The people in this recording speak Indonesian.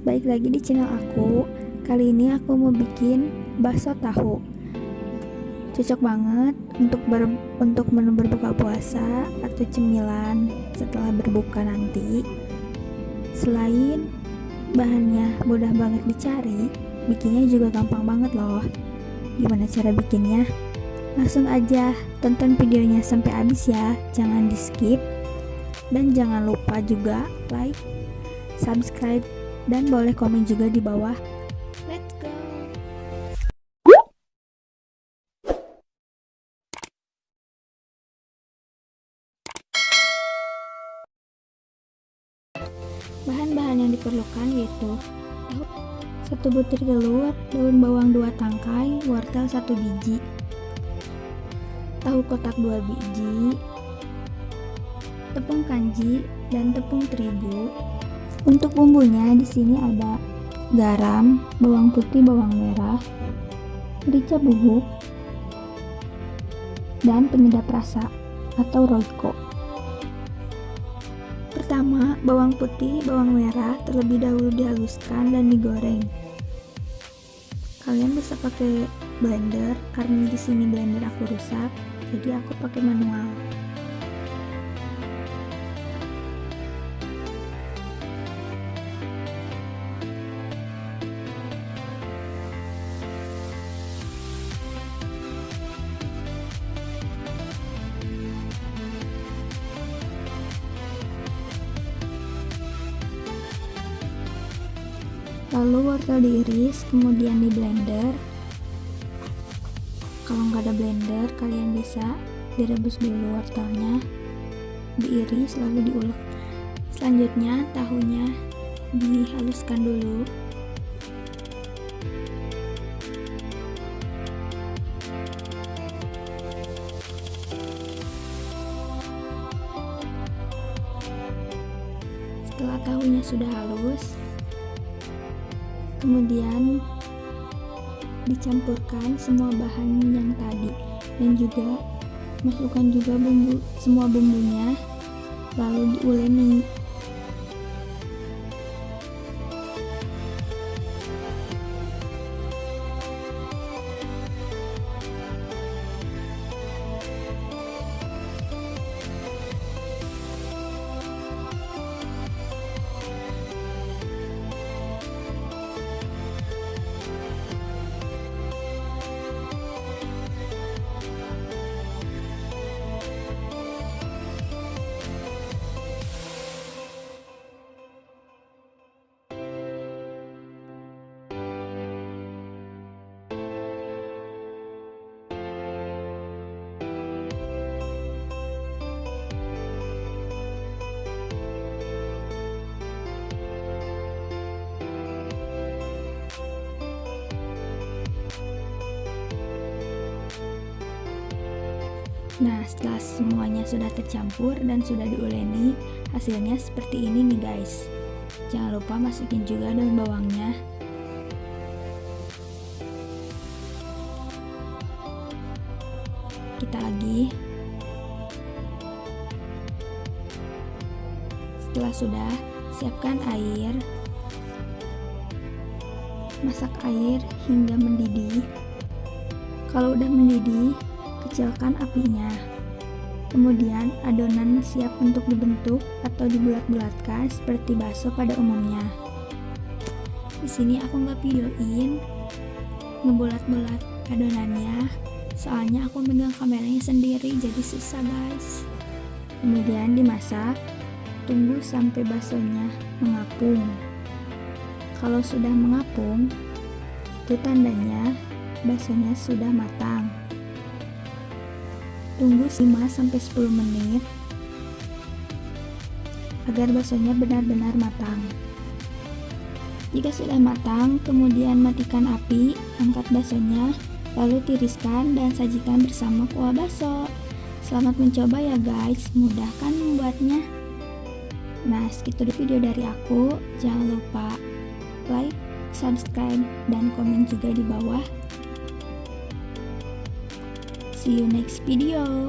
balik lagi di channel aku. Kali ini aku mau bikin bakso tahu. Cocok banget untuk ber, untuk menu berbuka puasa atau cemilan setelah berbuka nanti. Selain bahannya mudah banget dicari Bikinnya juga gampang banget loh. Gimana cara bikinnya? Langsung aja tonton videonya sampai habis ya. Jangan di skip. Dan jangan lupa juga like, subscribe, dan boleh komen juga di bawah. Let's go! Bahan-bahan yang diperlukan yaitu satu butir telur, daun bawang dua tangkai, wortel satu biji, tahu kotak dua biji, tepung kanji dan tepung terigu, untuk bumbunya di sini ada garam, bawang putih, bawang merah, merica bubuk, dan penyedap rasa atau roiko. Pertama, bawang putih, bawang merah terlebih dahulu dihaluskan dan digoreng. Kalian bisa pakai blender karena di sini blender aku rusak, jadi aku pakai manual. Lalu wortel diiris kemudian di blender. Kalau nggak ada blender kalian bisa direbus dulu wortelnya diiris lalu diulek. Selanjutnya tahunya dihaluskan dulu. Setelah tahunya sudah halus kemudian dicampurkan semua bahan yang tadi dan juga masukkan juga bumbu semua bumbunya lalu diuleni Nah, setelah semuanya sudah tercampur dan sudah diuleni, hasilnya seperti ini nih guys. Jangan lupa masukin juga daun bawangnya. Kita lagi. Setelah sudah, siapkan air. Masak air hingga mendidih. Kalau udah mendidih, kecilkan apinya. Kemudian adonan siap untuk dibentuk atau dibulat-bulatkan seperti bakso pada umumnya. Di sini aku nggak videoin ngebulat-bulat adonannya, soalnya aku megang kameranya sendiri jadi susah guys. Kemudian dimasak, tunggu sampai baksonya mengapung. Kalau sudah mengapung, itu tandanya baksonya sudah matang. Tunggu 5-10 menit agar baksonya benar-benar matang. Jika sudah matang, kemudian matikan api, angkat baksonya, lalu tiriskan dan sajikan bersama kuah bakso. Selamat mencoba ya guys, mudah kan membuatnya? Nah, segitu video dari aku. Jangan lupa like, subscribe, dan komen juga di bawah. See you next video.